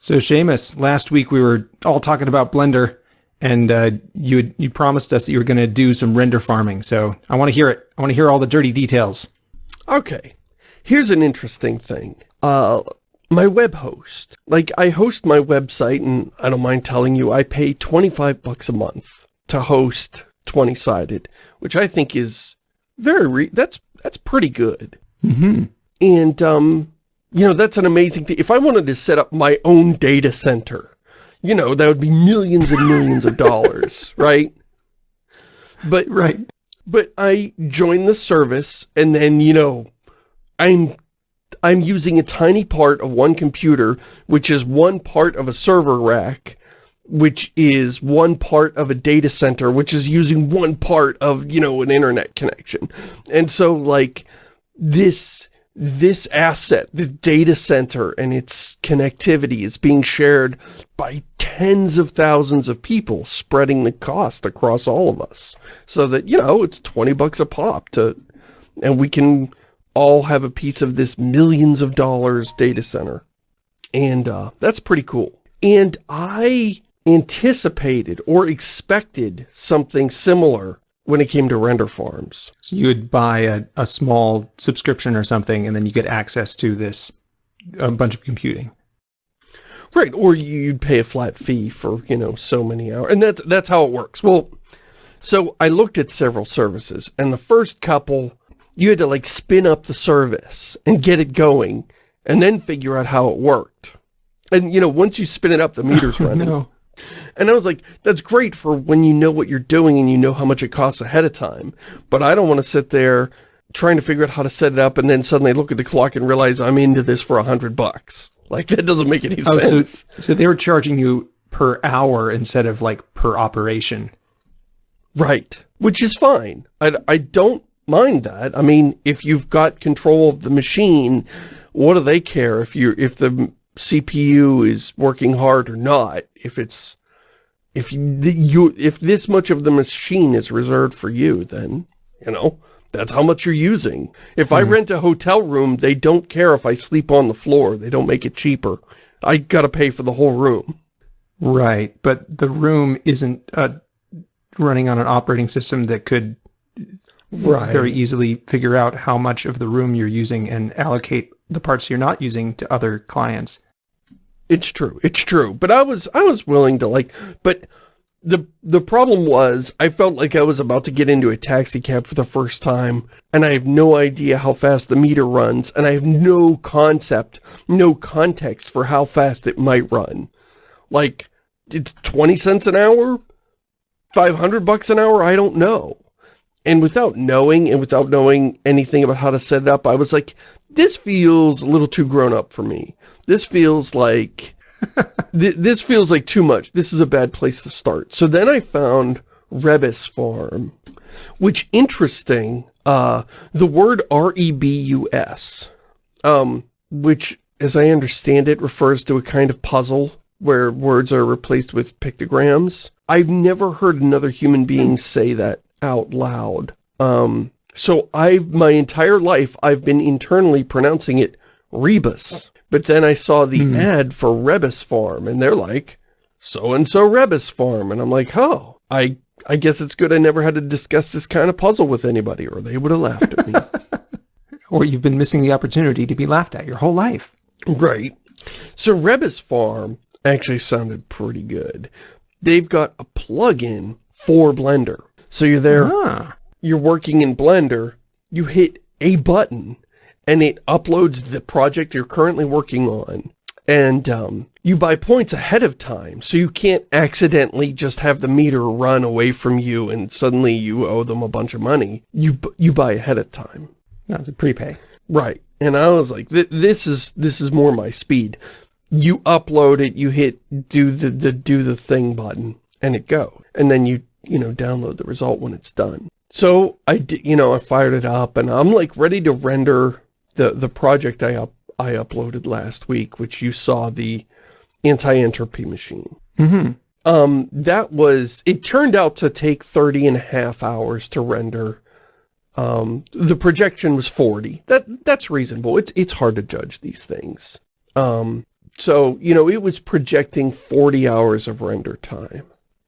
So Shamus, last week we were all talking about Blender, and uh, you you promised us that you were going to do some render farming. So I want to hear it. I want to hear all the dirty details. Okay, here's an interesting thing. Uh, my web host, like I host my website, and I don't mind telling you, I pay 25 bucks a month to host 20-sided, which I think is very, that's that's pretty good. Mm -hmm. And um, you know, that's an amazing thing. If I wanted to set up my own data center, you know, that would be millions and millions of dollars, right? But, right. But I join the service and then, you know, I'm, I'm using a tiny part of one computer, which is one part of a server rack, which is one part of a data center, which is using one part of, you know, an internet connection. And so, like, this this asset, this data center and its connectivity is being shared by tens of thousands of people spreading the cost across all of us. So that, you know, it's 20 bucks a pop to, and we can all have a piece of this millions of dollars data center. And uh, that's pretty cool. And I anticipated or expected something similar when it came to render farms. So you would buy a, a small subscription or something, and then you get access to this, a bunch of computing. Right, or you'd pay a flat fee for, you know, so many hours. And that's, that's how it works. Well, so I looked at several services, and the first couple, you had to, like, spin up the service and get it going, and then figure out how it worked. And, you know, once you spin it up, the meter's running. no. And I was like, that's great for when you know what you're doing and you know how much it costs ahead of time. But I don't want to sit there trying to figure out how to set it up and then suddenly look at the clock and realize I'm into this for a hundred bucks. Like, that doesn't make any oh, sense. So, so they were charging you per hour instead of like per operation. Right. Which is fine. I, I don't mind that. I mean, if you've got control of the machine, what do they care if you if the CPU is working hard or not, if it's if you, if this much of the machine is reserved for you, then, you know, that's how much you're using. If mm. I hmm. rent a hotel room, they don't care if I sleep on the floor. They don't make it cheaper. I gotta pay for the whole room. Right, but the room isn't uh, running on an operating system that could right. very easily figure out how much of the room you're using and allocate the parts you're not using to other clients. It's true. It's true. But I was I was willing to like but the the problem was I felt like I was about to get into a taxi cab for the first time and I have no idea how fast the meter runs and I have no concept, no context for how fast it might run. Like it's 20 cents an hour? 500 bucks an hour? I don't know. And without knowing and without knowing anything about how to set it up, I was like, this feels a little too grown up for me. This feels like, th this feels like too much. This is a bad place to start. So then I found Rebus Farm, which interesting, uh, the word R-E-B-U-S, um, which as I understand it refers to a kind of puzzle where words are replaced with pictograms. I've never heard another human being say that out loud. Um, so I've, my entire life, I've been internally pronouncing it Rebus. But then I saw the mm. ad for Rebus Farm, and they're like, so-and-so Rebus Farm. And I'm like, oh, I, I guess it's good I never had to discuss this kind of puzzle with anybody, or they would have laughed at me. or you've been missing the opportunity to be laughed at your whole life. Right. So Rebus Farm actually sounded pretty good. They've got a plug-in for Blender. So you're there, ah. you're working in Blender, you hit a button, and it uploads the project you're currently working on. And um, you buy points ahead of time, so you can't accidentally just have the meter run away from you and suddenly you owe them a bunch of money. You you buy ahead of time. That's a prepay. Right. And I was like, th this is this is more my speed. You upload it, you hit do the, the do the thing button, and it go. And then you you know, download the result when it's done. So I did, you know, I fired it up and I'm like ready to render the, the project I up, I uploaded last week, which you saw the anti-entropy machine. Mm -hmm. Um, that was, it turned out to take 30 and a half hours to render. Um, the projection was 40. That, that's reasonable. It's, it's hard to judge these things. Um, So, you know, it was projecting 40 hours of render time.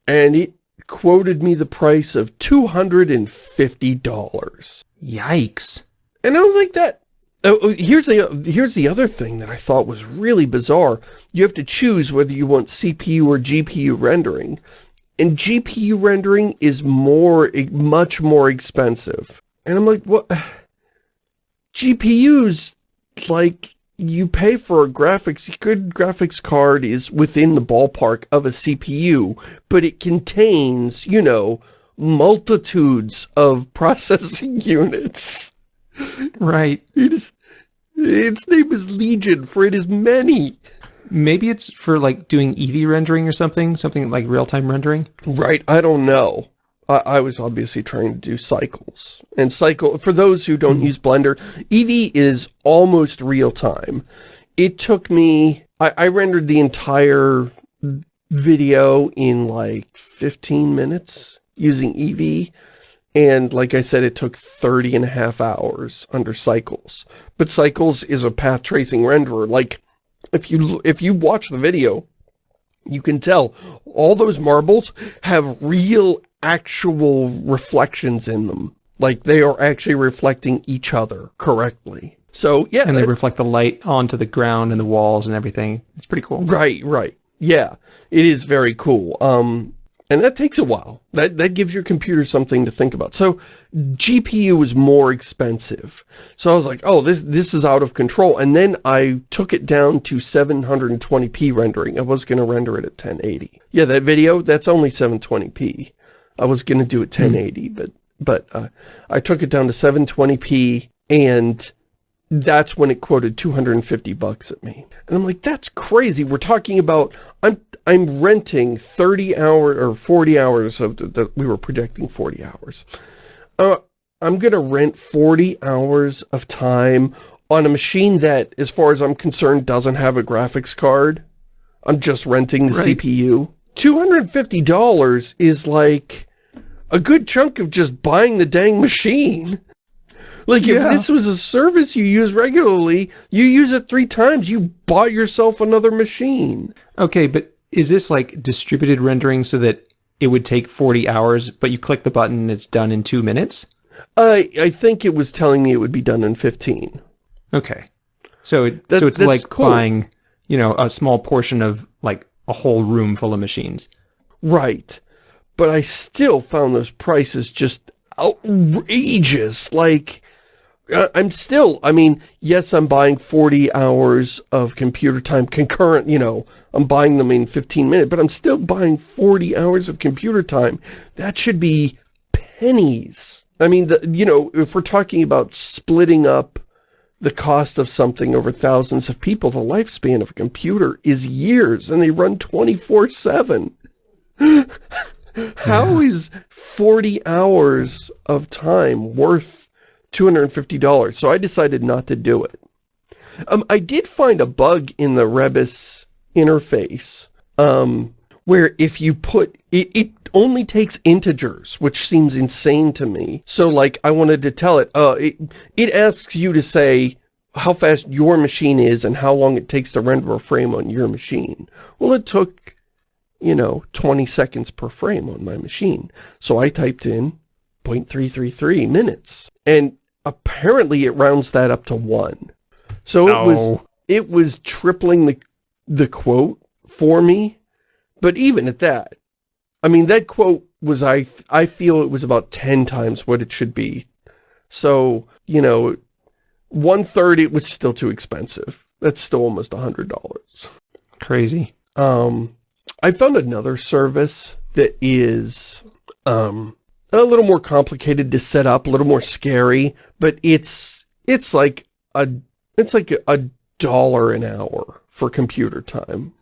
And it quoted me the price of $250. Yikes. And I was like, that... Oh, oh, here's the here's the other thing that I thought was really bizarre. You have to choose whether you want CPU or GPU rendering. And GPU rendering is more, much more expensive. And I'm like, what? GPUs, like, you pay for a graphics, good graphics card is within the ballpark of a CPU, but it contains, you know, multitudes of processing units. Right. It is, its name is Legion, for it is many. Maybe it's for like doing Eevee rendering or something, something like real-time rendering. Right, I don't know. I, I, was obviously trying to do cycles. And cycle, for those who don't mm -hmm. use Blender, Eevee is almost real time. It took me, I, I rendered the entire video in like 15 minutes using Eevee. And like I said, it took 30 and a half hours under Cycles. But Cycles is a path tracing renderer. Like, if you if you watch the video, you can tell all those marbles have real actual reflections in them. Like they are actually reflecting each other correctly. So, yeah. And they reflect the light onto the ground and the walls and everything. It's pretty cool. Right, right. Yeah, it is very cool. Um, and that takes a while. That, that gives your computer something to think about. So GPU is more expensive. So I was like, oh, this, this is out of control. And then I took it down to 720p rendering. I was going to render it at 1080. Yeah, that video, that's only 720p. I was going to do it 1080, hmm. but but uh, I took it down to 720p and that's when it quoted 250 bucks at me. And I'm like, that's crazy. We're talking about, I'm I'm renting 30 hours or 40 hours of, the, we were projecting 40 hours. Uh, I'm going to rent 40 hours of time on a machine that, as far as I'm concerned, doesn't have a graphics card. I'm just renting the right. CPU. $250 is like a good chunk of just buying the dang machine. Like, yeah. if this was a service you use regularly, you use it three times, you bought yourself another machine. Okay, but is this like distributed rendering so that it would take 40 hours, but you click the button and it's done in two minutes? I I think it was telling me it would be done in 15. Okay. So, it, that, so it's like cool. buying, you know, a small portion of like a whole room full of machines. Right. But I still found those prices just outrageous. Like, uh, I'm still, I mean, yes, I'm buying 40 hours of computer time concurrent, you know, I'm buying them in 15 minutes, but I'm still buying 40 hours of computer time. That should be pennies. I mean, the, you know, if we're talking about splitting up the cost of something over thousands of people, the lifespan of a computer is years, and they run 24-7. How is 40 hours of time worth $250. So I decided not to do it. Um, I did find a bug in the Rebus interface um, where if you put, it, it only takes integers, which seems insane to me. So like I wanted to tell it, uh, it, it asks you to say how fast your machine is and how long it takes to render a frame on your machine. Well, it took, you know, 20 seconds per frame on my machine. So I typed in 0.333 minutes. And apparently it rounds that up to one. So it was it was tripling the the quote for me. But even at that, I mean that quote was I I feel it was about 10 times what it should be. So, you know, one third it was still too expensive. That's still almost a hundred dollars. Crazy. Um I found another service that is um a little more complicated to set up, a little more scary, but it's it's like a it's like a, dollar an hour for computer time.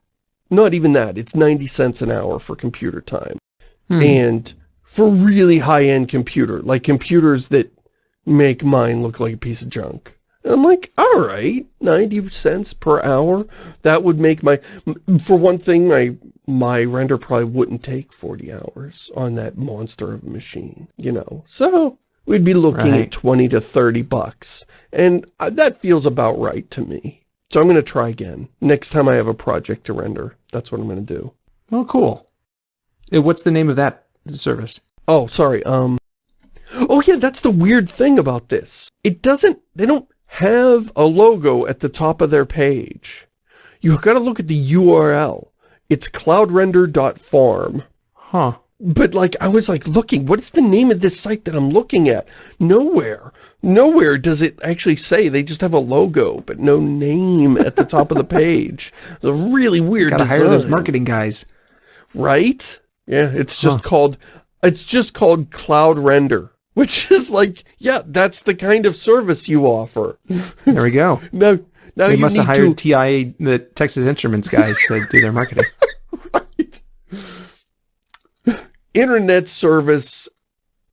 Not even that. It's 90 cents an hour for computer time. Hmm. And for really high-end computer, like computers that make mine look like a piece of junk. And I'm like, all right, 90 cents per hour. That would make my, for one thing, my my render probably wouldn't take 40 hours on that monster of a machine, you know. So we'd be looking right. at 20 to 30 bucks. And uh, that feels about right to me. So I'm going to try again. Next time I have a project to render, that's what I'm going to do. Oh, cool. What's the name of that service? Oh, sorry. Um. Oh, yeah, that's the weird thing about this. It doesn't, they don't have a logo at the top of their page. You've got to look at the URL. It's cloudrender.farm. Huh. But like, I was like looking, what is the name of this site that I'm looking at? Nowhere. Nowhere does it actually say. They just have a logo, but no name at the top of the page. It's a really weird Gotta design. hire those marketing guys. Right? Yeah, it's just Huh. called, it's just called Cloud Render. Which is like, yeah, that's the kind of service you offer. There we go. Now, now They must have hired to, TI, the Texas Instruments guys, to do their marketing. right. Internet Service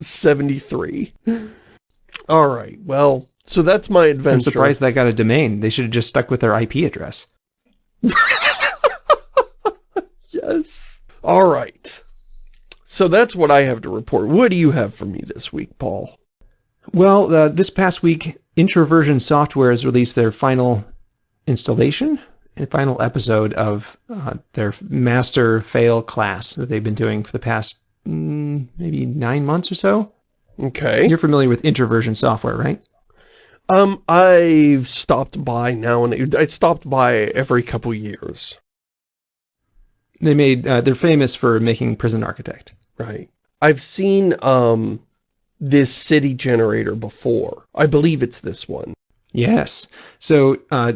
73. All right, well, so that's my adventure. I'm surprised that got a domain. They should have just stuck with their IP address. Yes. All right. So that's what I have to report. What do you have for me this week, Paul? Well, uh, this past week, Introversion Software has released their final installation and final episode of uh, their master fail class that they've been doing for the past mm, maybe nine months or so. Okay. You're familiar with Introversion Software, right? Um, I've stopped by now and I stopped by every couple years. They made uh, they're famous for making Prison Architect. Right. I've seen um this city generator before. I believe it's this one. Yes. So, uh,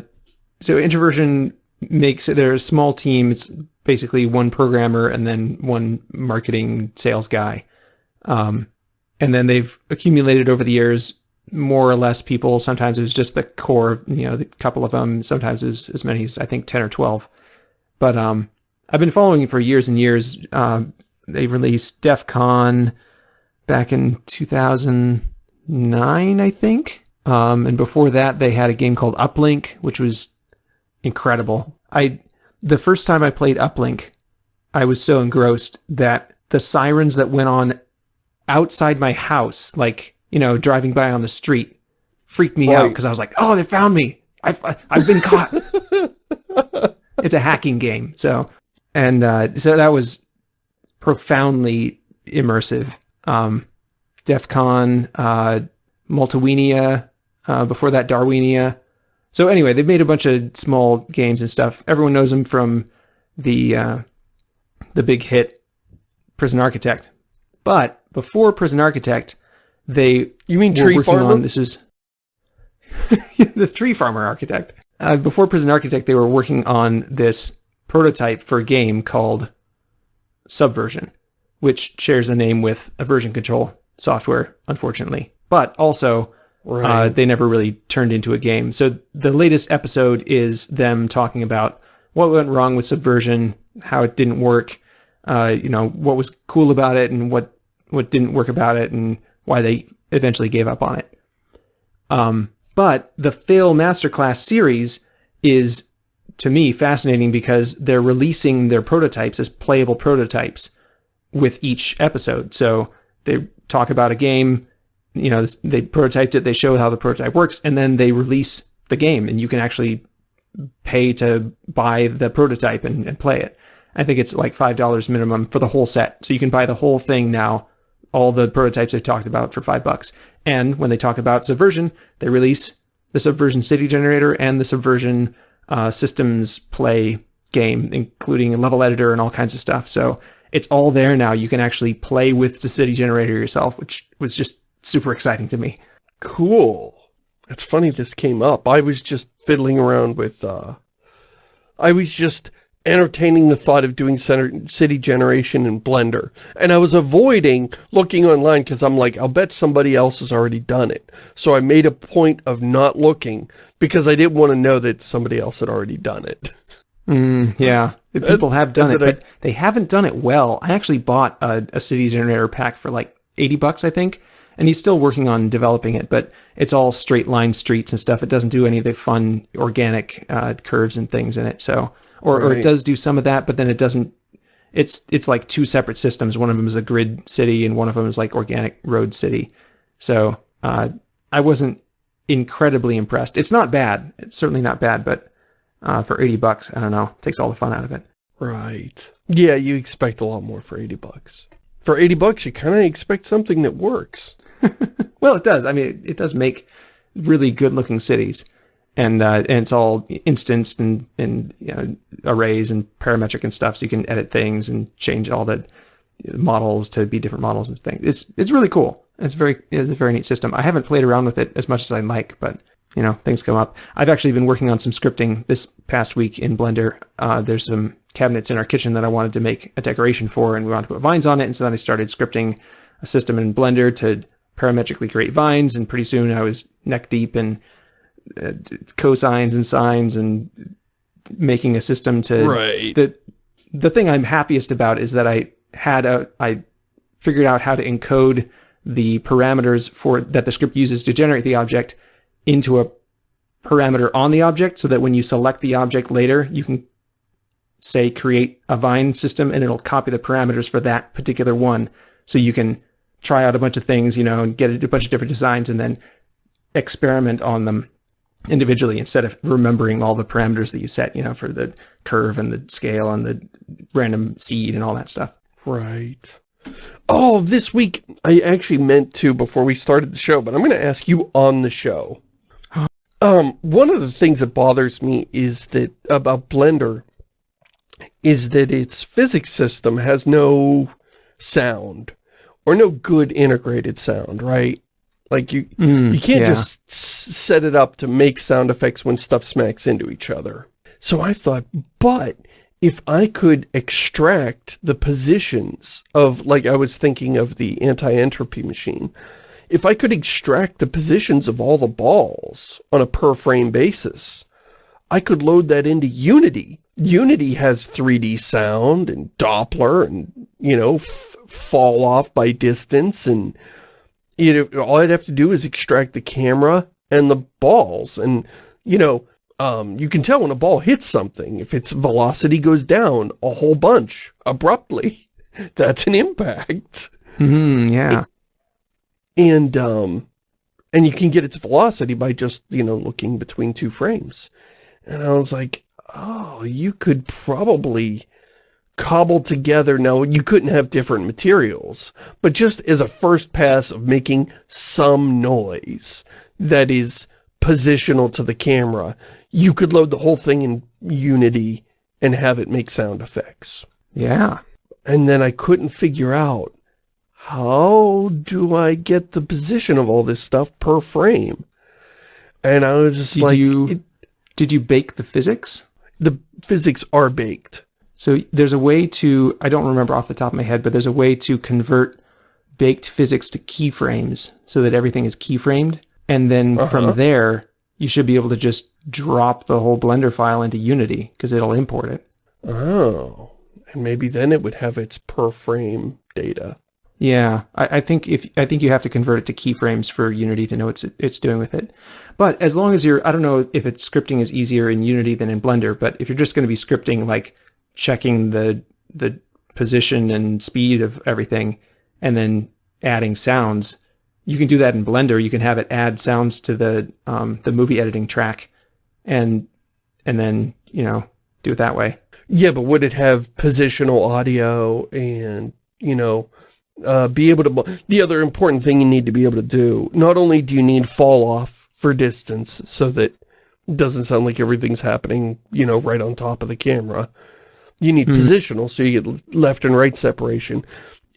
so Introversion makes they're a small team. It's basically one programmer and then one marketing sales guy. Um, and then they've accumulated over the years more or less people. Sometimes it was just the core, you know, the couple of them. Sometimes it was as many as I think ten or twelve. But um, I've been following for years and years. Um, they released DEF CON back in 2009, I think. Um, and before that, they had a game called Uplink, which was incredible. I the first time I played Uplink, I was so engrossed that the sirens that went on outside my house, like you know, driving by on the street, freaked me out because I was like, "Oh, they found me! I've I've been caught." it's a hacking game, so and uh, so that was profoundly immersive. Um, DEF CON, uh, Multiwinia, uh, before that Darwinia. So anyway, they've made a bunch of small games and stuff. Everyone knows them from the uh, the big hit Prison Architect. But before Prison Architect, they You mean were Tree Farmer? on this is the Tree Farmer Architect. Uh, before Prison Architect, they were working on this prototype for a game called Subversion, which shares a name with a version control software, unfortunately. But also, uh, they never really turned into a game. So the latest episode is them talking about what went wrong with Subversion, how it didn't work, uh, you know, what was cool about it, and what what didn't work about it, and why they eventually gave up on it. Um, but the Fail Masterclass series is, to me, fascinating because they're releasing their prototypes as playable prototypes with each episode. So they talk about a game, you know, they prototyped it, they show how the prototype works, and then they release the game, and you can actually pay to buy the prototype and, and play it. I think it's like five dollars minimum for the whole set, so you can buy the whole thing now, all the prototypes they've talked about for five bucks. And when they talk about Subversion, they release the Subversion City Generator and the Subversion uh, Systems Play game, including a level editor and all kinds of stuff. So it's all there now. You can actually play with the City Generator yourself, which was just super exciting to me. Cool. It's funny this came up. I was just fiddling around with, uh, I was just entertaining the thought of doing center, city generation in Blender. And I was avoiding looking online because I'm like, I'll bet somebody else has already done it. So I made a point of not looking because I didn't want to know that somebody else had already done it. Mm, yeah, people have done it, I- but they haven't done it well. I actually bought a, a City Generator pack for like 80 bucks, I think, and he's still working on developing it, but it's all straight line streets and stuff. It doesn't do any of the fun organic uh, curves and things in it. So, or, or it does do some of that, but then it doesn't. It's it's like two separate systems. One of them is a grid city, and one of them is like organic road city. So uh, I wasn't incredibly impressed. It's not bad. It's certainly not bad, but uh, for 80 bucks. I don't know. Takes all the fun out of it. Right. Yeah, you expect a lot more for 80 bucks. For 80 bucks, you kind of expect something that works. well, it does. I mean, it, does make really good looking cities. And, uh, and it's all instanced and, and you know, arrays and parametric and stuff. So you can edit things and change all the models to be different models and things. It's, it's really cool. It's very, it's a very neat system. I haven't played around with it as much as I'd like, but you know, things come up. I've actually been working on some scripting this past week in Blender. Uh, there's some cabinets in our kitchen that I wanted to make a decoration for, and we wanted to put vines on it. And so then I started scripting a system in Blender to parametrically create vines. And pretty soon I was neck deep in uh, cosines and sines and making a system to right. the the thing I'm happiest about is that I had a I figured out how to encode the parameters for that the script uses to generate the object into a parameter on the object so that when you select the object later, you can say create a vine system and it'll copy the parameters for that particular one. So you can try out a bunch of things, you know, and get a bunch of different designs and then experiment on them individually instead of remembering all the parameters that you set, you know, for the curve and the scale and the random seed and all that stuff. Right. Oh, this week I actually meant to before we started the show, but I'm going to ask you on the show. Um, one of the things that bothers me is that about Blender is that its physics system has no sound or no good integrated sound, right? Like you, mm, you can't yeah. just set it up to make sound effects when stuff smacks into each other. So I thought, but if I could extract the positions of, like I was thinking of the anti-entropy machine, if I could extract the positions of all the balls on a per frame basis, I could load that into Unity. Unity has 3D sound and Doppler and, you know, fall off by distance and you know, all I'd have to do is extract the camera and the balls and, you know, um, you can tell when a ball hits something. If its velocity goes down a whole bunch abruptly, that's an impact. Mm, yeah and um, and you can get its velocity by just, you know, looking between two frames. And I was like, oh, you could probably cobble together, now you couldn't have different materials, but just as a first pass of making some noise that is positional to the camera, you could load the whole thing in Unity and have it make sound effects. Yeah. And then I couldn't figure out how do I get the position of all this stuff per frame? And I was just did like... You, it, did you bake the physics? The physics are baked. So there's a way to, I don't remember off the top of my head, but there's a way to convert baked physics to keyframes so that everything is keyframed. And then uh -huh. from there, you should be able to just drop the whole Blender file into Unity because it'll import it. Oh, and maybe then it would have its per frame data. Yeah, I, I, think if I think you have to convert it to keyframes for Unity to know what it's it's doing with it. But as long as you're, I don't know if it's scripting is easier in Unity than in Blender, but if you're just going to be scripting like checking the the position and speed of everything, and then adding sounds, you can do that in Blender. You can have it add sounds to the um, the movie editing track, and and then you know do it that way. Yeah, but would it have positional audio and you know? Uh, be able to, the other important thing you need to be able to do, not only do you need fall off for distance so that it doesn't sound like everything's happening, you know, right on top of the camera. You need mm. positional so you get left and right separation.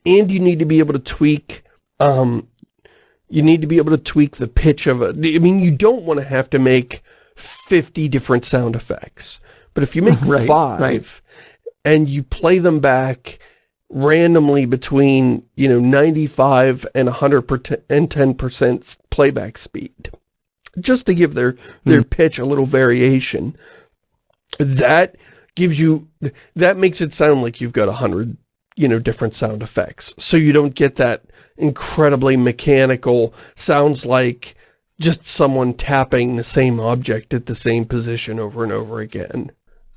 And you need to be able to tweak, um, you need to be able to tweak the pitch of it. I mean, you don't want to have to make 50 different sound effects. But if you make right, five right. and you play them back randomly between, you know, 95 and 110% playback speed. Just to give their, their mm. pitch a little variation. That gives you, that makes it sound like you've got 100, you know, different sound effects. So you don't get that incredibly mechanical, sounds like just someone tapping the same object at the same position over and over again.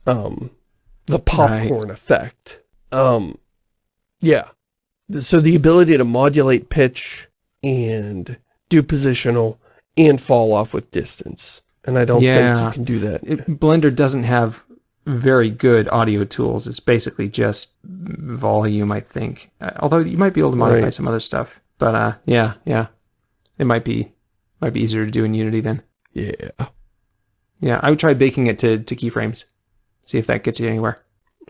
Um, the popcorn right. effect. Um, yeah. So the ability to modulate pitch and do positional and fall off with distance. And I don't Yeah. think you can do that. It, Blender doesn't have very good audio tools. It's basically just volume, I think. Uh, although you might be able to modify Right. some other stuff. But uh, yeah, yeah, it might be might be easier to do in Unity then. yeah. Yeah, I would try baking it to to keyframes. See if that gets you anywhere.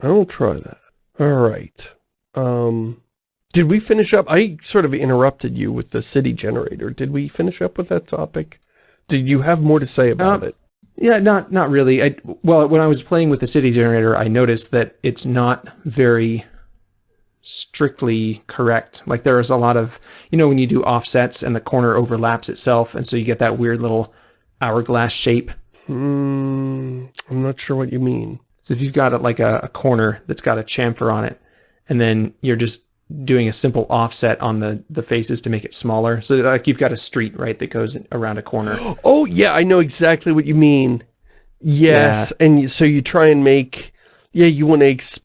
I'll try that. All right. Um, did we finish up? I sort of interrupted you with the city generator. Did we finish up with that topic? Did you have more to say about Um, it? Yeah, not not really. I well, when I was playing with the city generator, I noticed that it's not very strictly correct. Like there is a lot of, you know, when you do offsets and the corner overlaps itself, and so you get that weird little hourglass shape. Hmm, I'm not sure what you mean. So if you've got a, like a, a corner that's got a chamfer on it, and then you're just doing a simple offset on the the faces to make it smaller. So like you've got a street right that goes around a corner. Oh, yeah, I know exactly what you mean. Yes, and you, so you try and make, yeah, you want to,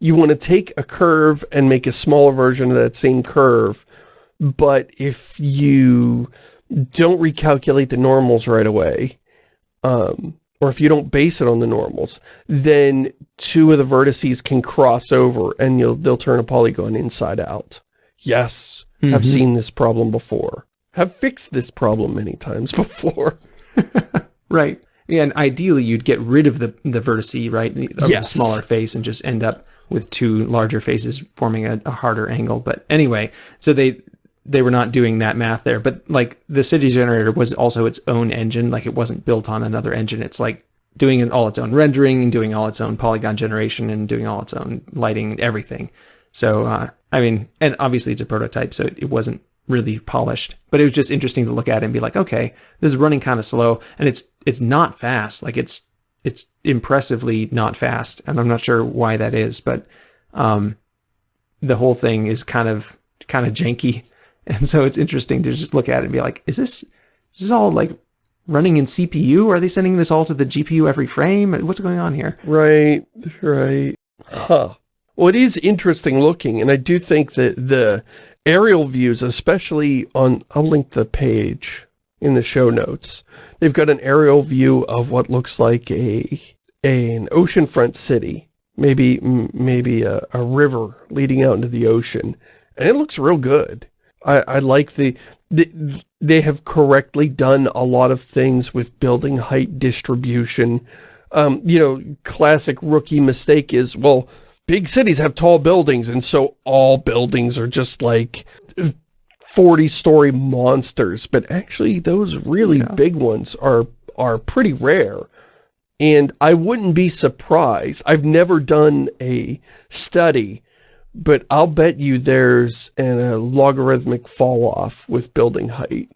you want to take a curve and make a smaller version of that same curve, but if you don't recalculate the normals right away, um, or if you don't base it on the normals, then two of the vertices can cross over and you'll they'll turn a polygon inside out. Yes, have Mhm. seen this problem before. Have fixed this problem many times before. Right. Yeah, and ideally you'd get rid of the the vertice, right, of the smaller face, and just end up with two larger faces forming a, a harder angle. But anyway, so they they were not doing that math there. But like the city generator was also its own engine, like it wasn't built on another engine. It's like doing all its own rendering and doing all its own polygon generation and doing all its own lighting and everything. So uh, I mean, and obviously it's a prototype, so it wasn't really polished. But it was just interesting to look at and be like, okay, this is running kind of slow, and it's it's not fast. Like it's it's impressively not fast, and I'm not sure why that is, but um, the whole thing is kind of kind of janky, and so it's interesting to just look at it and be like, is this is this all like running in CPU? Are they sending this all to the GPU every frame? What's going on here? Right, right. Huh. Well, it is interesting looking, and I do think that the aerial views, especially on, I'll link the page in the show notes. They've got an aerial view of what looks like a, an oceanfront city, maybe maybe a, a river leading out into the ocean, and it looks real good. I, I like the, the, they have correctly done a lot of things with building height distribution. Um, you know, classic rookie mistake is, well, big cities have tall buildings, and so all buildings are just like 40-story monsters. But actually, those really Yeah. big ones are are pretty rare. And I wouldn't be surprised. I've never done a study, but I'll bet you there's an, a logarithmic fall off with building height.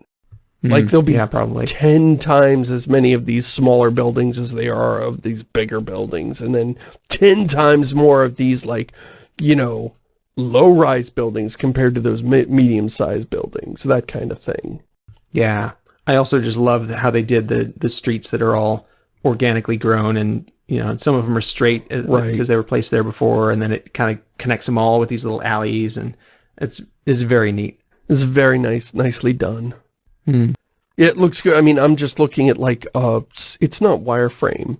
Like, Hmm, there'll be yeah, probably 10 times as many of these smaller buildings as they are of these bigger buildings. And then 10 times more of these, like, you know, low-rise buildings compared to those me medium-sized buildings. That kind of thing. Yeah. I also just love how they did the the streets that are all organically grown and you know some of them are straight uh, Right. because they were placed there before and then it kind of connects them all with these little alleys and it's is very neat. It's very nice, nicely done. Yeah, it looks good. I mean, I'm just looking at, like, uh, it's not wireframe.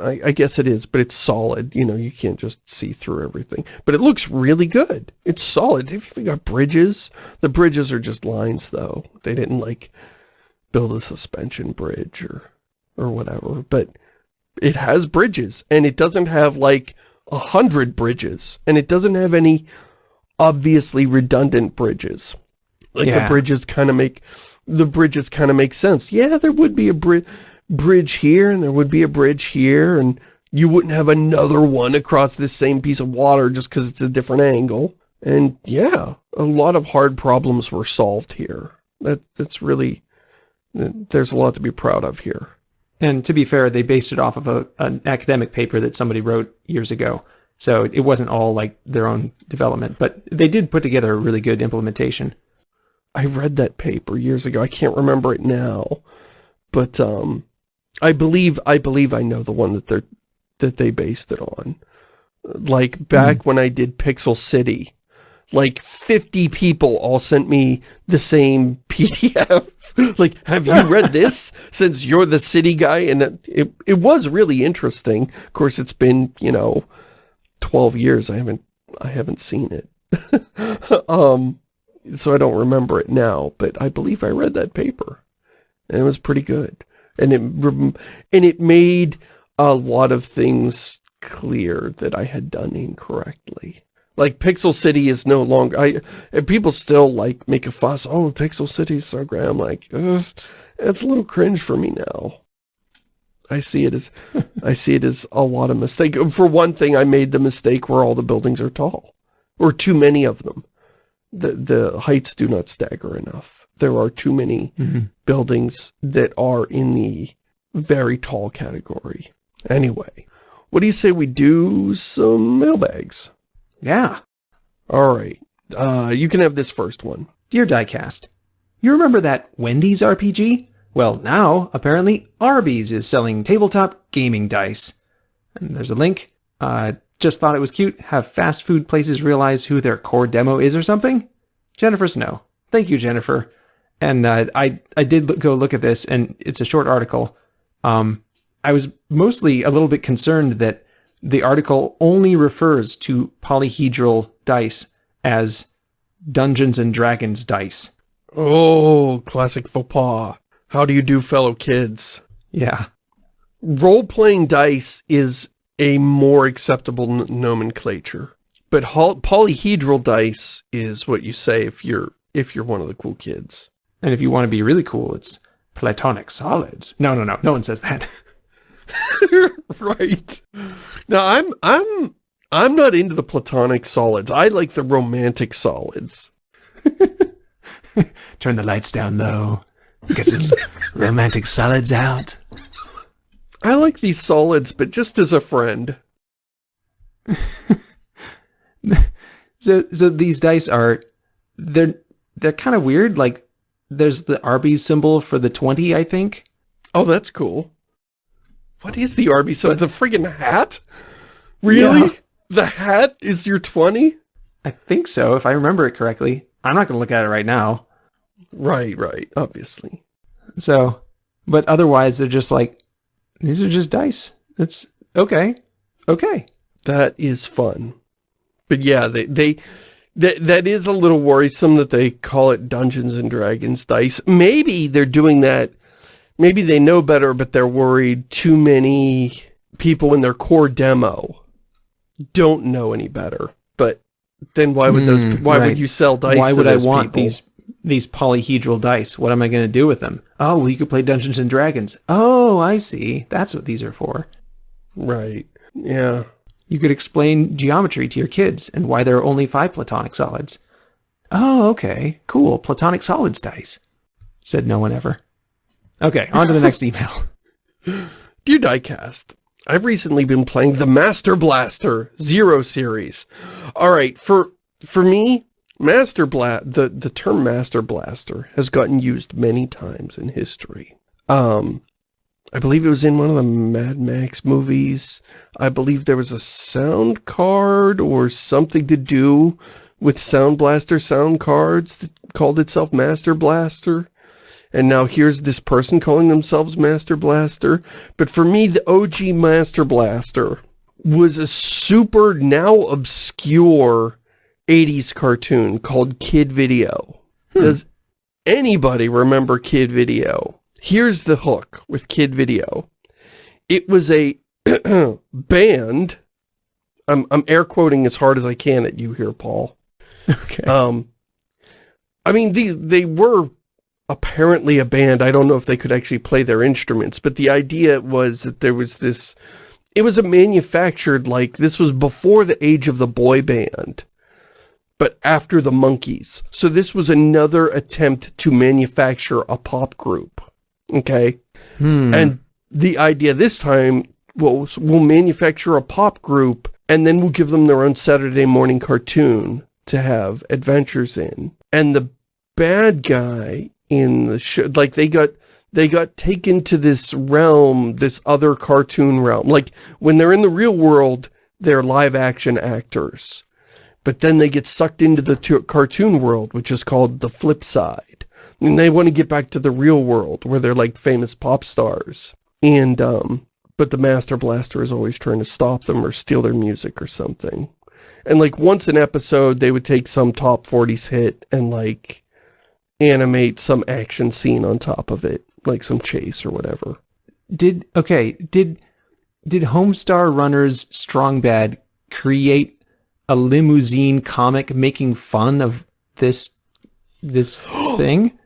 I, I guess it is, but it's solid. You know, you can't just see through everything. But it looks really good. It's solid. They've even got bridges. The bridges are just lines, though. They didn't, like, build a suspension bridge or, or whatever. But it has bridges, and it doesn't have, like, a hundred bridges. And it doesn't have any obviously redundant bridges. Like, the bridges kind of make... The bridges kind of make sense. Yeah, there would be a bridge bridge here and there would be a bridge here and you wouldn't have another one across this same piece of water just because it's a different angle. And yeah, a lot of hard problems were solved here. That That's really, there's a lot to be proud of here. And to be fair, they based it off of a an academic paper that somebody wrote years ago. So it wasn't all like their own development, but they did put together a really good implementation. I read that paper years ago. I can't remember it now, but um, I believe I believe I know the one that they're that they based it on. Like back when I did Pixel City, like 50 people all sent me the same PDF. like, have you read this since you're the city guy? And it, it, it was really interesting. Of course, it's been, you know, 12 years. I haven't, I haven't seen it. um, so I don't remember it now, but I believe I read that paper and it was pretty good. And it, and it made a lot of things clear that I had done incorrectly. Like Pixel City is no longer, I, people still like make a fuss, oh, Pixel City is so great. I'm like, it's a little cringe for me now. I see it as, I see it as a lot of mistake. For one thing, I made the mistake where all the buildings are tall. Or too many of them. The, the heights do not stagger enough. There are too many mm -hmm. buildings that are in the very tall category. Anyway, what do you say we do some mailbags? Yeah. All right. Uh, you can have this first one. Dear Diecast, you remember that Wendy's RPG? Well, now, apparently, Arby's is selling tabletop gaming dice. And there's a link. Uh, just thought it was cute. Have fast food places realize who their core demo is or something? Jennifer Snow. Thank you, Jennifer. And uh, I, I did go look at this, and it's a short article. Um, I was mostly a little bit concerned that the article only refers to polyhedral dice as Dungeons and Dragons dice. Oh, classic faux pas. How do you do, fellow kids? Yeah. Role-playing dice is a more acceptable nomenclature. But polyhedral dice is what you say if you're if you're one of the cool kids. And if you want to be really cool, it's platonic solids. No, no, no. No one says that. right. Now I'm I'm I'm not into the platonic solids. I like the romantic solids. Turn the lights down low. Get some romantic solids out. I like these solids, but just as a friend. so so these dice are they're they're kind of weird. Like there's the Arby's symbol for the 20, I think. Oh, that's cool. What is the Arby's? So the friggin' hat? Really? Yeah. The hat is your 20? I think so, if I remember it correctly. I'm not going to look at it right now. Right, right, obviously. So, but otherwise they're just like, these are just dice. It's okay. Okay. That is fun. But yeah, they, they, that, that is a little worrisome that they call it Dungeons and Dragons dice. Maybe they're doing that maybe they know better, but they're worried too many people in their core demo don't know any better. But then why would those, mm, why right. would you sell dice Why would I want people? these these polyhedral dice? What am I going to do with them? Oh, well, you could play Dungeons and Dragons. Oh, I see. That's what these are for. Right. Yeah. You could explain geometry to your kids and why there are only five platonic solids. Oh, okay. Cool. Platonic solids dice. Said no one ever. Okay, on to the next email. Dear Diecast, I've recently been playing the Master Blaster Zero series. All right, for for me, Master Bla the the term Master Blaster has gotten used many times in history. Um, I believe it was in one of the Mad Max movies. I believe there was a sound card or something to do with Sound Blaster sound cards that called itself Master Blaster and now here's this person calling themselves Master Blaster. But for me, the OG Master Blaster was a super, now obscure 80s cartoon called Kid Video. Hmm. Does anybody remember Kid Video? Here's the hook with Kid Video. It was a band. I'm, I'm air quoting as hard as I can at you here, Paul. Okay. Um, I mean, these they were apparently a band. I don't know if they could actually play their instruments, but the idea was that there was this, it was a manufactured, like, this was before the age of the boy band, but after the Monkees. So this was another attempt to manufacture a pop group, okay? Hmm. And the idea this time was, we'll manufacture a pop group, and then we'll give them their own Saturday morning cartoon to have adventures in. And the bad guy in the show. Like they got they got taken to this realm, this other cartoon realm. Like when they're in the real world, they're live action actors. but then they get sucked into the cartoon world, which is called the flip side. And they want to get back to the real world, where they're like famous pop stars. And, um, but the Master Blaster is always trying to stop them or steal their music or something. And like once an episode, they would take some top 40s hit and like animate some action scene on top of it, like some chase or whatever. Did, okay, did, did Homestar Runners Strong Bad create a Limozeen comic making fun of this, this thing?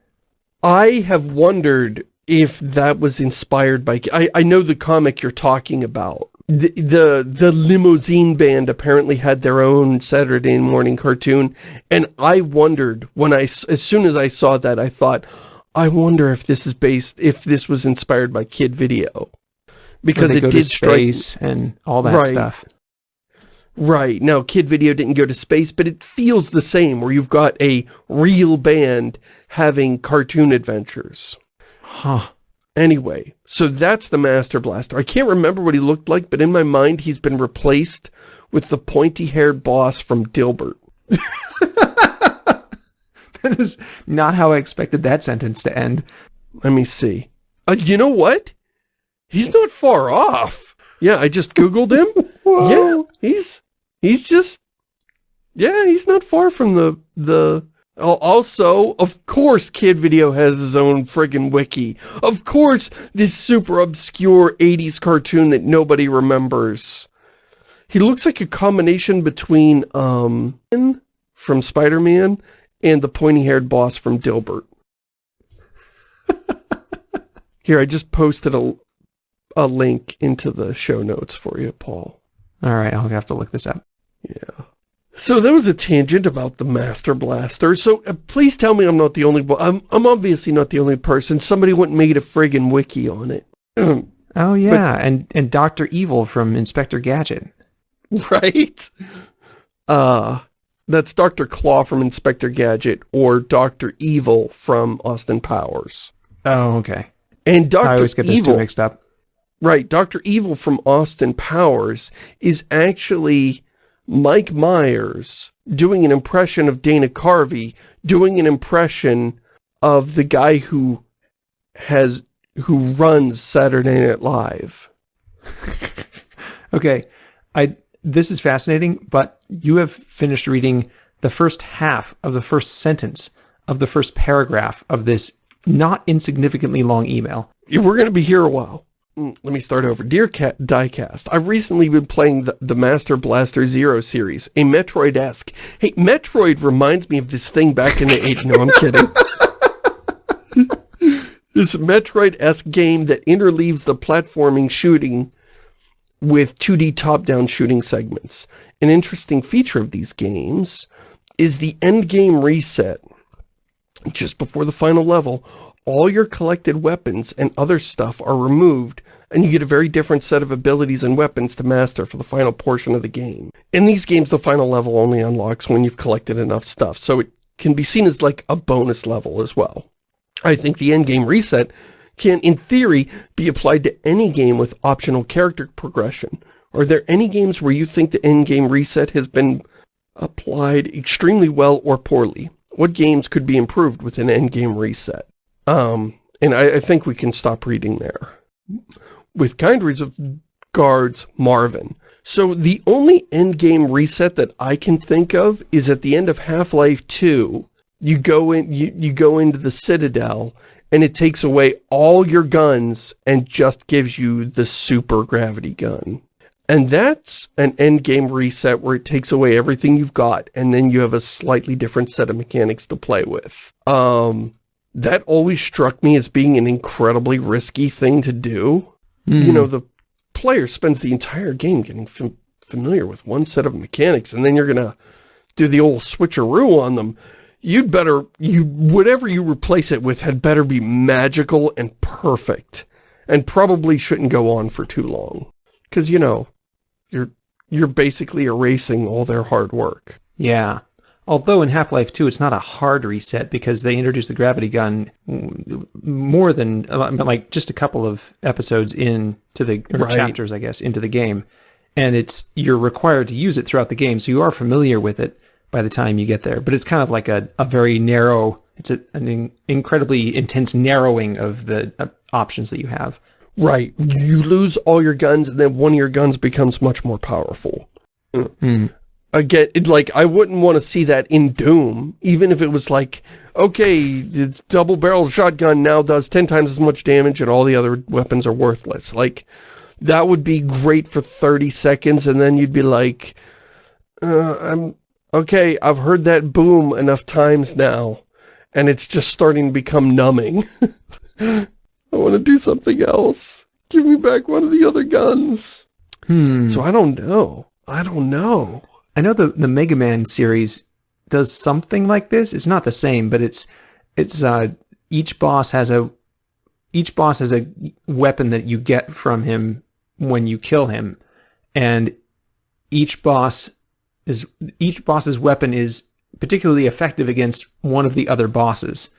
I have wondered if that was inspired by... I, I know the comic you're talking about. The, the, the Limozeen band apparently had their own Saturday morning cartoon, and I wondered when I, as soon as I saw that, I thought, I wonder if this is based, if this was inspired by Kid Video. Because it did space and all that right. stuff. Right. Now, Kid Video didn't go to space, but it feels the same, where you've got a real band having cartoon adventures. Huh. Anyway, so that's the Master Blaster. I can't remember what he looked like, but in my mind he's been replaced with the pointy-haired boss from Dilbert. that is not how I expected that sentence to end. Let me see. Uh, you know what? He's not far off. Yeah, I just Googled him. yeah, he's, he's just, yeah, he's not far from the, the also, of course Kid Video has his own friggin' wiki. Of course this super obscure 80s cartoon that nobody remembers. He looks like a combination between, um, from Spider-Man and the pointy-haired boss from Dilbert. Here, I just posted a, a link into the show notes for you, Paul. Alright, I'll have to look this up. Yeah. So that was a tangent about the Master Blaster. So uh, please tell me I'm not the only one. I'm, I'm obviously not the only person. Somebody went and made a friggin' wiki on it. oh yeah, but, and and Dr. Evil from Inspector Gadget. Right? Uh, that's Dr. Claw from Inspector Gadget or Dr. Evil from Austin Powers. Oh, okay. And Dr. I always get those two mixed up. Right, Dr. Evil from Austin Powers is actually Mike Myers doing an impression of Dana Carvey, doing an impression of the guy who has, who runs Saturday Night Live. okay, I, this is fascinating, but you have finished reading the first half of the first sentence of the first paragraph of this not insignificantly long email. We're going to be here a while. Mm, let me start over. Dear Cat Diecast, I've recently been playing the, the Master Blaster Zero series, a Metroid-esque. Hey, Metroid reminds me of this thing back in the 80s. No, I'm kidding. this Metroid-esque game that interleaves the platforming shooting with 2D top-down shooting segments. An interesting feature of these games is the endgame reset. Just before the final level, all your collected weapons and other stuff are removed and you get a very different set of abilities and weapons to master for the final portion of the game. In these games, the final level only unlocks when you've collected enough stuff, so it can be seen as like a bonus level as well. I think the endgame reset can, in theory, be applied to any game with optional character progression. Are there any games where you think the endgame reset has been applied extremely well or poorly? What games could be improved with an endgame reset? Um, and I, I think we can stop reading there. With kind reads of guards Marvin. So the only endgame reset that I can think of is at the end of Half-Life 2, you go in you, you go into the Citadel and it takes away all your guns and just gives you the super gravity gun. And that's an endgame reset where it takes away everything you've got and then you have a slightly different set of mechanics to play with. Um, that always struck me as being an incredibly risky thing to do. Mm. You know, the player spends the entire game getting fam familiar with one set of mechanics, and then you're going to do the old switcheroo on them. You'd better, you whatever you replace it with had better be magical and perfect, and probably shouldn't go on for too long. Because, you know, you're, you're basically erasing all their hard work. Yeah. Although in Half-Life 2, it's not a hard reset because they introduced the gravity gun more than, like, just a couple of episodes into the, or right. chapters, I guess, into the game. And it's, you're required to use it throughout the game, so you are familiar with it. by the time you get there. But it's kind of like a, a very narrow, it's a, an in, incredibly intense narrowing of the uh, options that you have. Right. You lose all your guns and then one of your guns becomes much more powerful. Mm. Again, it, like, I wouldn't want to see that in Doom, even if it was like, okay, the double-barrel shotgun now does 10 times as much damage and all the other weapons are worthless. Like, that would be great for 30 seconds and then you'd be like, uh, I'm, okay, I've heard that boom enough times now and it's just starting to become numbing. I want to do something else. Give me back one of the other guns. Hmm. So I don't know. I don't know. I know the the Mega Man series does something like this. It's not the same, but it's it's uh each boss has a each boss has a weapon that you get from him when you kill him. And each boss is each boss's weapon is particularly effective against one of the other bosses.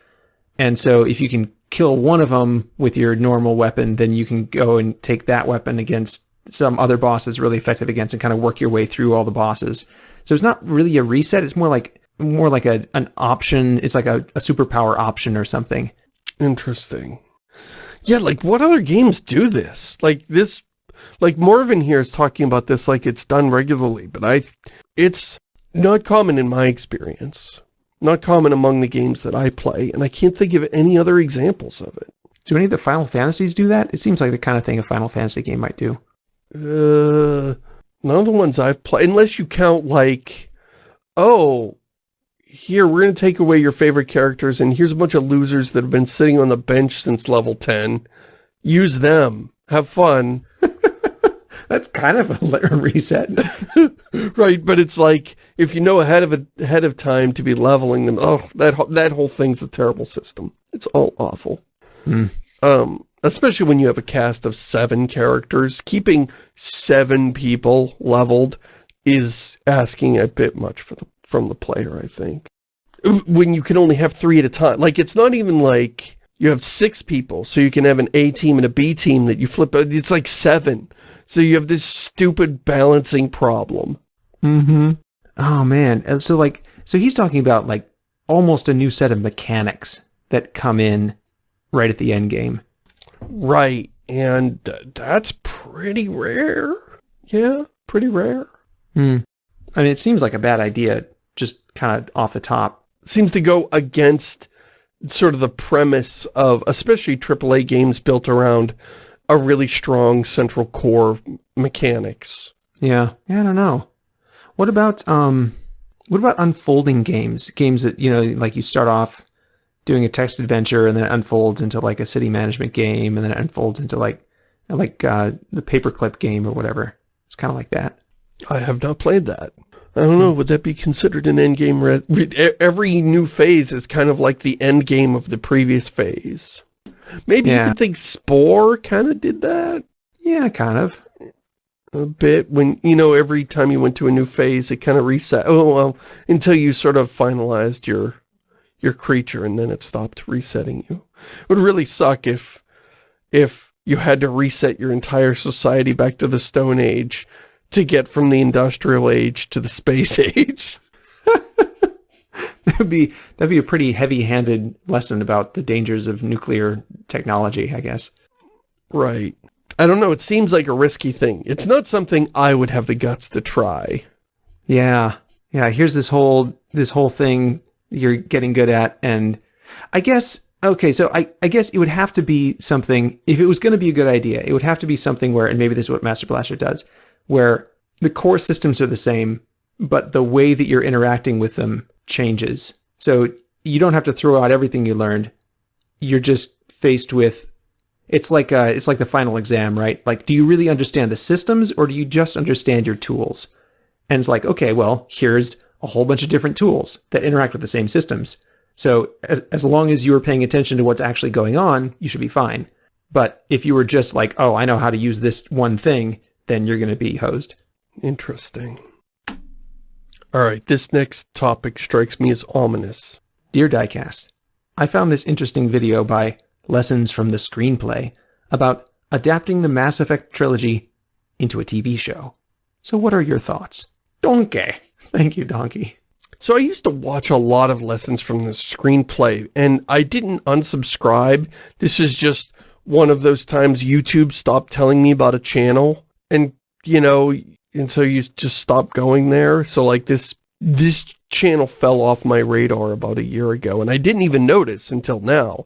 And so if you can kill one of them with your normal weapon, then you can go and take that weapon against some other boss that's really effective against and kind of work your way through all the bosses. So it's not really a reset. It's more like more like a an option. It's like a, a superpower option or something. Interesting. Yeah, like what other games do this? Like this, like Morven here is talking about this like it's done regularly, but I, it's not common in my experience. Not common among the games that I play, and I can't think of any other examples of it. Do any of the Final Fantasies do that? It seems like the kind of thing a Final Fantasy game might do. Uh, none of the ones I've played, unless you count like, oh, here, we're going to take away your favorite characters, and here's a bunch of losers that have been sitting on the bench since level 10. Use them. Have fun. That's kind of a reset. right, but it's like, if you know ahead of a, ahead of time to be leveling them, oh, that, that whole thing's a terrible system. It's all awful. Hmm. Um, especially when you have a cast of seven characters, keeping seven people leveled is asking a bit much for the, from the player, I think. When you can only have three at a time. Like, it's not even like you have six people, so you can have an A team and a B team that you flip. It's like seven. So you have this stupid balancing problem. Mm-hmm. Oh, man. And so, like, so he's talking about, like, almost a new set of mechanics that come in right at the end game. Right, and that's pretty rare. Yeah, pretty rare. Hmm. I mean, it seems like a bad idea, just kind of off the top. Seems to go against sort of the premise of, especially AAA games built around a really strong central core mechanics. Yeah, yeah, I don't know. What about, um, what about unfolding games? Games that, you know, like you start off doing a text adventure and then it unfolds into like a city management game and then it unfolds into like like uh, the paperclip game or whatever. It's kind of like that. I have not played that. I don't know, would that be considered an end game? Every new phase is kind of like the end game of the previous phase. Maybe yeah. you could think Spore kind of did that? Yeah, kind of. A bit. When, you know, every time you went to a new phase, it kind of reset. Oh, well, until you sort of finalized your your creature and then it stopped resetting you. It would really suck if if you had to reset your entire society back to the Stone Age to get from the Industrial Age to the Space Age. that'd be that'd be a pretty heavy-handed lesson about the dangers of nuclear technology, I guess. Right. I don't know, it seems like a risky thing. It's not something I would have the guts to try. Yeah. Yeah, here's this whole this whole thing you're getting good at. And I guess, okay, so I, I guess it would have to be something, if it was going to be a good idea, it would have to be something where, and maybe this is what Master Blaster does, where the core systems are the same, but the way that you're interacting with them changes. So you don't have to throw out everything you learned. You're just faced with it's like uh, it's like the final exam, right? Like, do you really understand the systems or do you just understand your tools? And it's like, okay, well, here's a whole bunch of different tools that interact with the same systems. So as, as long as you are paying attention to what's actually going on, you should be fine. But if you were just like, oh, I know how to use this one thing, then you're going to be hosed. Interesting. All right, this next topic strikes me as ominous. Dear Diecast, I found this interesting video by Lessons from the Screenplay about adapting the Mass Effect trilogy into a TV show. So what are your thoughts? Donkey. Thank you, Donkey. So I used to watch a lot of lessons from the screenplay, and I didn't unsubscribe. This is just one of those times YouTube stopped telling me about a channel, and, you know, and so you just stop going there. So, like, this this channel fell off my radar about a year ago, and I didn't even notice until now.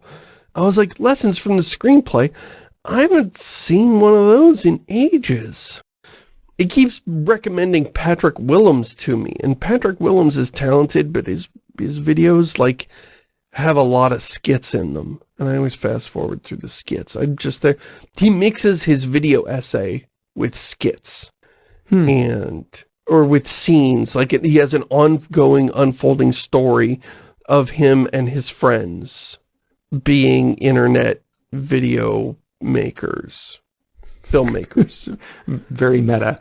I was like, lessons from the screenplay? I haven't seen one of those in ages. It keeps recommending Patrick Willems to me, and Patrick Willems is talented, but his, his videos, like, have a lot of skits in them. And I always fast forward through the skits. I'm just there. He mixes his video essay with skits. Hmm. And or with scenes. Like it, he has an ongoing, unfolding story of him and his friends being internet video makers, filmmakers. Very meta.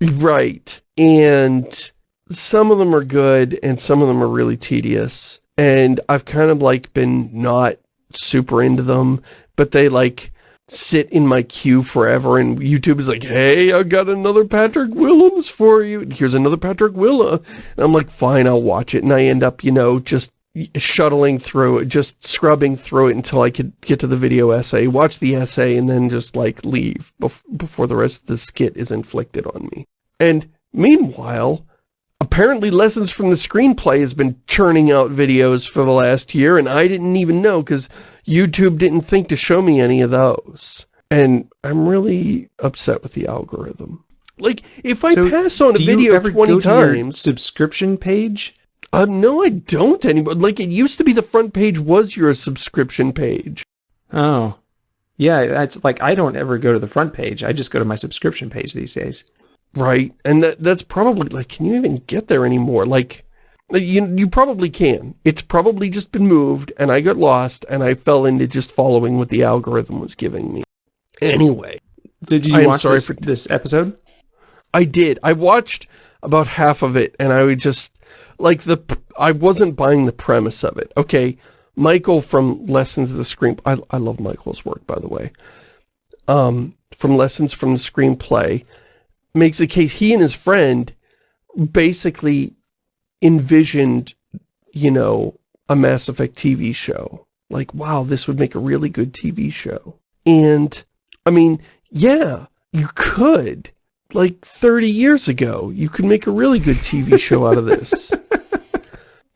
Right. And some of them are good and some of them are really tedious. And I've kind of like been not super into them, but they like sit in my queue forever and YouTube is like, hey, I got another Patrick Willems for you. Here's another Patrick Willa. And I'm like, fine, I'll watch it. And I end up, you know, just shuttling through it, just scrubbing through it until I could get to the video essay, watch the essay, and then just, like, leave bef before the rest of the skit is inflicted on me. And meanwhile, apparently Lessons from the Screenplay has been churning out videos for the last year, and I didn't even know, because YouTube didn't think to show me any of those. And I'm really upset with the algorithm. Like, if I so pass on a video 20 times... subscription page? Um, no, I don't anymore. Like, it used to be the front page was your subscription page. Oh. Yeah, that's like, I don't ever go to the front page. I just go to my subscription page these days. Right. And that that's probably, like, can you even get there anymore? Like, you, you probably can. It's probably just been moved, and I got lost, and I fell into just following what the algorithm was giving me. Anyway. So did you watch this, for, this episode? I did. I watched about half of it, and I would just, like, the I wasn't buying the premise of it. Okay, Michael from Lessons of the Screen... I, I love Michael's work, by the way. Um, from Lessons from the Screenplay, makes a case, he and his friend basically envisioned, you know, a Mass Effect TV show. Like, wow, this would make a really good TV show. And, I mean, yeah, you could. Like, 30 years ago, you could make a really good TV show out of this.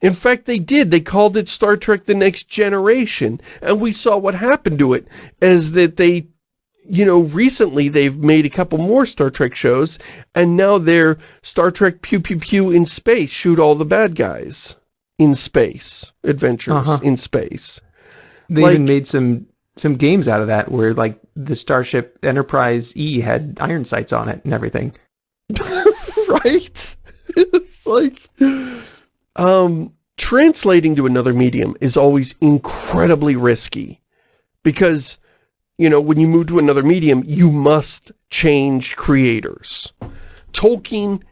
In fact, they did. They called it Star Trek The Next Generation. And we saw what happened to it, as that they you know, recently they've made a couple more Star Trek shows, and now they're Star Trek Pew Pew Pew in space, shoot all the bad guys in space, adventures uh -huh. in space. They like, even made some some games out of that where like the Starship Enterprise E had iron sights on it and everything. right? it's like um translating to another medium is always incredibly risky because you know, when you move to another medium, you must change creators. Tolkien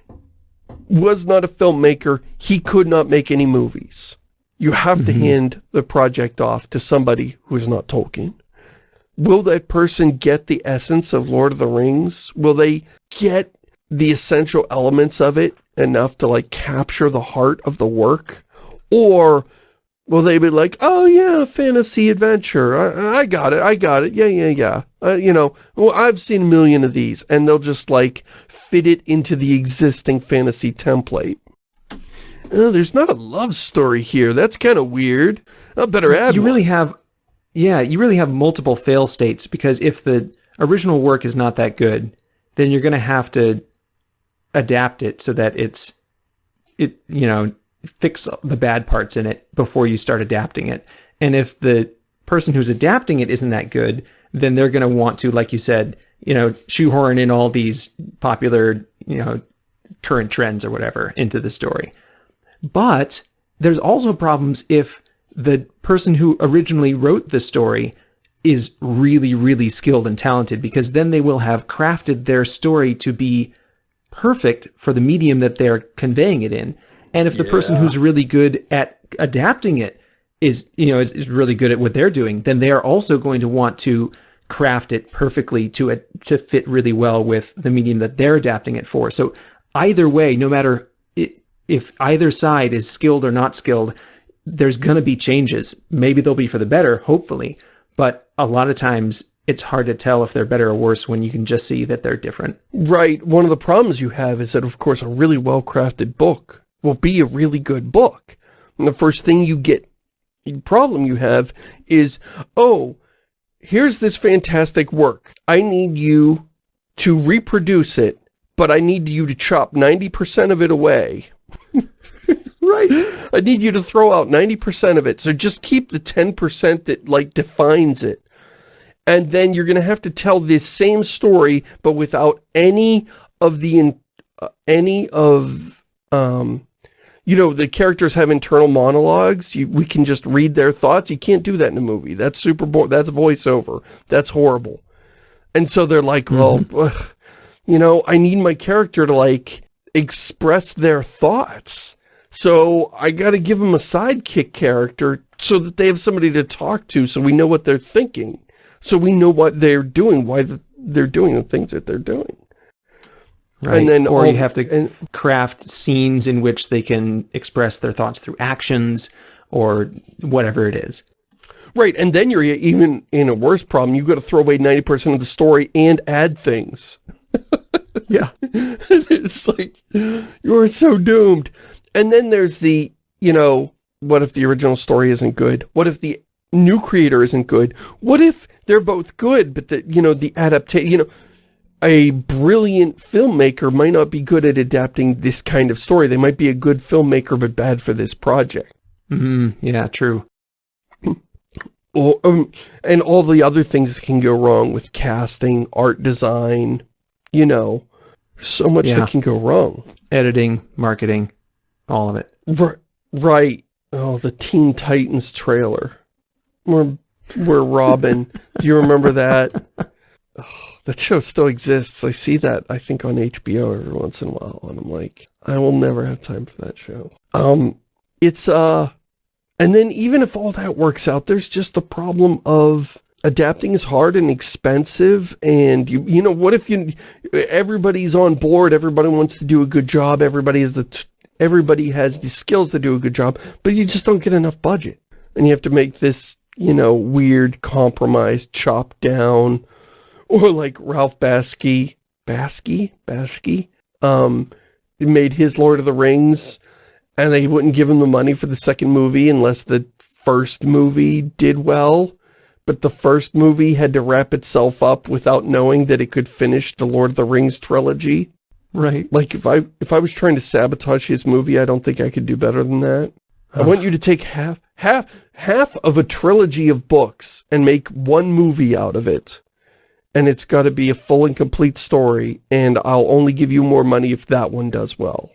was not a filmmaker. He could not make any movies. You have mm -hmm. to mm-hmm. hand the project off to somebody who is not Tolkien. Will that person get the essence of Lord of the Rings? Will they get the essential elements of it enough to, like, capture the heart of the work? Or Will they be like, oh yeah, fantasy adventure, I, I got it, I got it, yeah, yeah, yeah. Uh, you know, well, I've seen a million of these, and they'll just like fit it into the existing fantasy template. Uh, there's not a love story here, that's kind of weird. I better add You one. really have, yeah, you really have multiple fail states, because if the original work is not that good, then you're going to have to adapt it so that it's, it, you know, fix the bad parts in it before you start adapting it. And if the person who's adapting it isn't that good, then they're going to want to, like you said, you know, shoehorn in all these popular, you know, current trends or whatever into the story. But there's also problems if the person who originally wrote the story is really, really skilled and talented because then they will have crafted their story to be perfect for the medium that they're conveying it in. And if the yeah. person who's really good at adapting it is, you know, is, is really good at what they're doing, then they are also going to want to craft it perfectly to to fit really well with the medium that they're adapting it for. So either way, no matter it, if either side is skilled or not skilled, there's going to be changes. Maybe they'll be for the better, hopefully. But a lot of times it's hard to tell if they're better or worse when you can just see that they're different. Right. One of the problems you have is that, of course, a really well-crafted book will be a really good book. And the first thing you get, problem you have is, oh, here's this fantastic work. I need you to reproduce it, but I need you to chop 90% of it away. right. I need you to throw out 90% of it. So just keep the 10% that, like, defines it. And then you're going to have to tell this same story, but without any of the, uh, any of, um, you know, the characters have internal monologues. You, we can just read their thoughts. You can't do that in a movie. That's super boring. That's voiceover. That's horrible. And so they're like, mm -hmm. well, you know, I need my character to like express their thoughts. So I got to give them a sidekick character so that they have somebody to talk to so we know what they're thinking. So we know what they're doing, why they're doing the things that they're doing. Right. And then or all, you have to and, craft scenes in which they can express their thoughts through actions or whatever it is. Right, and then you're even in a worse problem. You've got to throw away 90% of the story and add things. yeah. it's like, you're so doomed. And then there's the, you know, what if the original story isn't good? What if the new creator isn't good? What if they're both good, but the, you know, the adaptation, you know, a brilliant filmmaker might not be good at adapting this kind of story. They might be a good filmmaker, but bad for this project. Mm, yeah, true. Or, um, and all the other things that can go wrong with casting, art design, you know, so much yeah. that can go wrong. Editing, marketing, all of it. R right. Oh, the Teen Titans trailer. Where, where Robin, do you remember that? Oh, that show still exists. I see that, I think, on HBO every once in a while, and I'm like, I will never have time for that show. Um, it's, uh, and then even if all that works out, there's just the problem of adapting is hard and expensive, and you, you know, what if you, everybody's on board, everybody wants to do a good job, everybody has the, everybody has the skills to do a good job, but you just don't get enough budget. And you have to make this, you know, weird compromise, chop down, or like Ralph Bakshi, Bakshi, Bakshi, um, made his Lord of the Rings, and they wouldn't give him the money for the second movie unless the first movie did well. But the first movie had to wrap itself up without knowing that it could finish the Lord of the Rings trilogy. Right. Like, if I if I was trying to sabotage his movie, I don't think I could do better than that. I want you to take half, half, half of a trilogy of books and make one movie out of it and it's got to be a full and complete story, and I'll only give you more money if that one does well.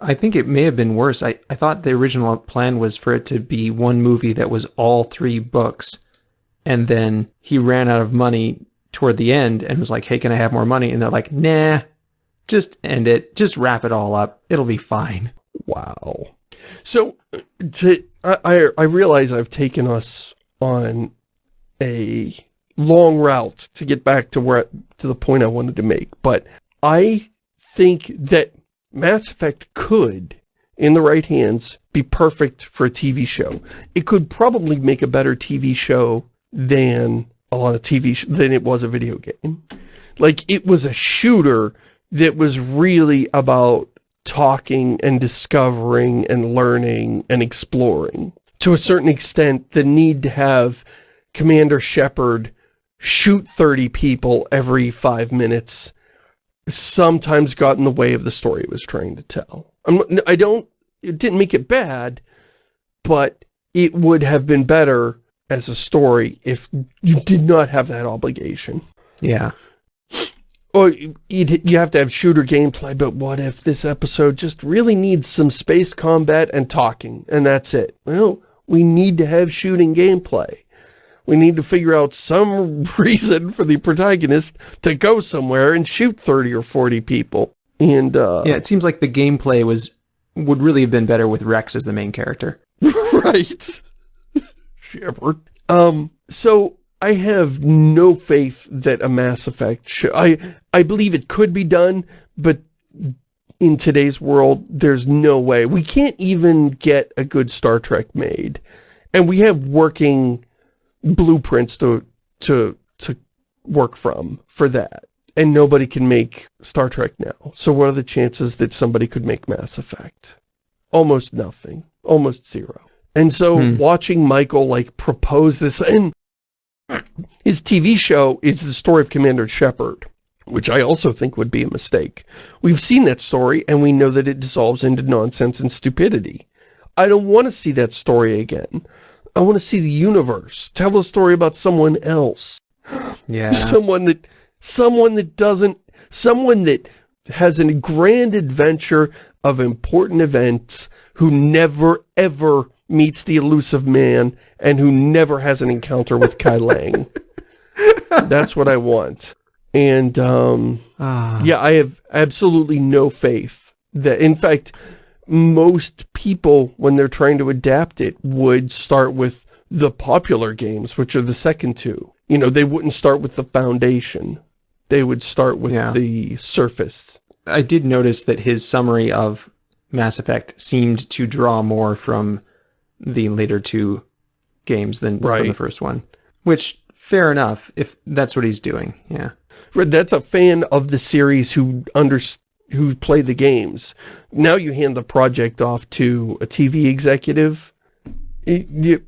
I think it may have been worse. I, I thought the original plan was for it to be one movie that was all three books, and then he ran out of money toward the end and was like, hey, can I have more money? And they're like, nah, just end it. Just wrap it all up. It'll be fine. Wow. So, to, I, I realize I've taken us on a long route to get back to where to the point I wanted to make. But I think that Mass Effect could, in the right hands, be perfect for a TV show. It could probably make a better TV show than a lot of TV than it was a video game. Like, it was a shooter that was really about talking and discovering and learning and exploring. To a certain extent, the need to have Commander Shepard shoot 30 people every five minutes sometimes got in the way of the story it was trying to tell. I'm, I don't, it didn't make it bad, but it would have been better as a story if you did not have that obligation. Yeah. Or you you have to have shooter gameplay, but what if this episode just really needs some space combat and talking, and that's it? Well, we need to have shooting gameplay we need to figure out some reason for the protagonist to go somewhere and shoot 30 or 40 people. And, uh... Yeah, it seems like the gameplay was would really have been better with Wrex as the main character. right. Shepard. Um, so I have no faith that a Mass Effect should... I, I believe it could be done, but in today's world, there's no way. We can't even get a good Star Trek made. And we have working blueprints to, to, to work from for that. And nobody can make Star Trek now. So what are the chances that somebody could make Mass Effect? Almost nothing. Almost zero. And so hmm. watching Michael like propose this, and his TV show is the story of Commander Shepard, which I also think would be a mistake. We've seen that story and we know that it dissolves into nonsense and stupidity. I don't want to see that story again. I want to see the universe. Tell a story about someone else. Yeah. someone that someone that doesn't someone that has a grand adventure of important events who never ever meets the Illusive Man and who never has an encounter with Kai Leng. That's what I want. And, um, ah. yeah, I have absolutely no faith that, in fact, most people, when they're trying to adapt it, would start with the popular games, which are the second two. You know, they wouldn't start with the foundation. They would start with yeah. the surface. I did notice that his summary of Mass Effect seemed to draw more from the later two games than right. from the first one. Which, fair enough, if that's what he's doing, yeah. That's a fan of the series who under who played the games. Now you hand the project off to a TV executive, you,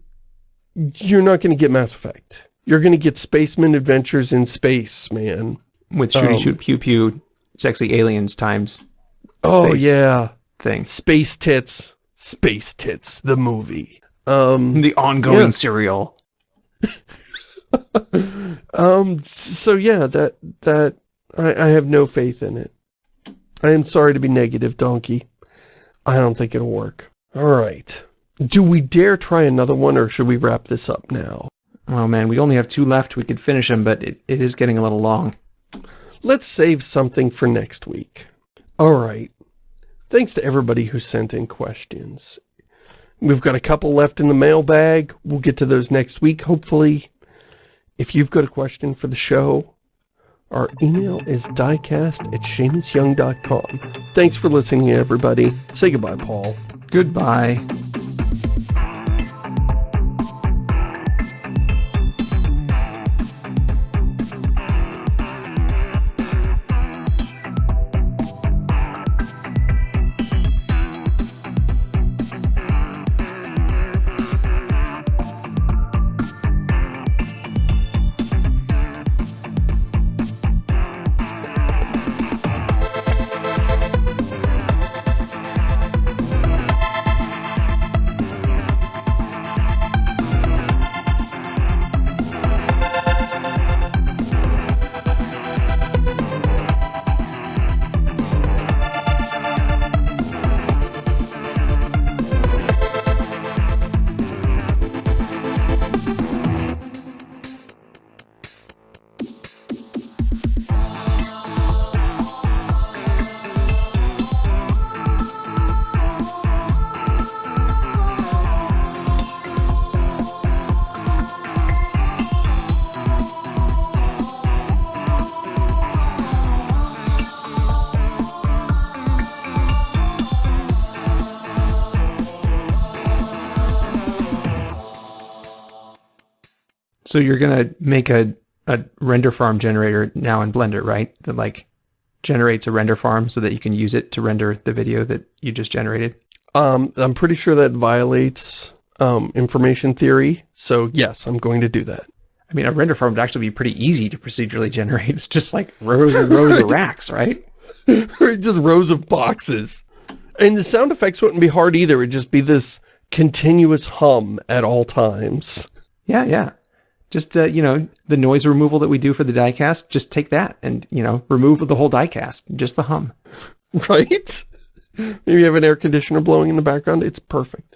you're not going to get Mass Effect. You're going to get Spaceman Adventures in Space, man. With shooty um, shoot pew pew, sexy aliens times. Oh yeah, thing. Space tits. Space Tits, the movie. Um, the ongoing yeah. serial. um, so yeah, that, that, I, I have no faith in it. I am sorry to be negative, Donkey. I don't think it'll work. Alright. Do we dare try another one, or should we wrap this up now? Oh man, we only have two left. We could finish them, but it, it is getting a little long. Let's save something for next week. Alright. Thanks to everybody who sent in questions. We've got a couple left in the mailbag. We'll get to those next week, hopefully. If you've got a question for the show, our email is diecast at ShamusYoung.com. Thanks for listening, everybody. Say goodbye, Paul. Goodbye. So you're gonna make a a render farm generator now in Blender, right? That like generates a render farm so that you can use it to render the video that you just generated. Um, I'm pretty sure that violates um, information theory. So yes, I'm going to do that. I mean, a render farm would actually be pretty easy to procedurally generate. It's just like rows and rows of racks, right? just rows of boxes. And the sound effects wouldn't be hard either. It'd just be this continuous hum at all times. Yeah, yeah just uh, you know the noise removal that we do for the diecast just take that and you know remove the whole diecast just the hum. Right? Maybe you have an air conditioner blowing in the background it's perfect